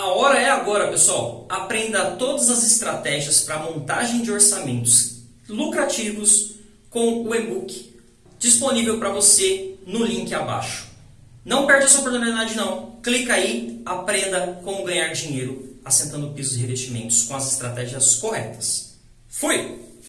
A hora é agora, pessoal. Aprenda todas as estratégias para montagem de orçamentos lucrativos com o e-book disponível para você no link abaixo. Não perde essa oportunidade não. Clica aí, aprenda como ganhar dinheiro assentando pisos e revestimentos com as estratégias corretas. Fui!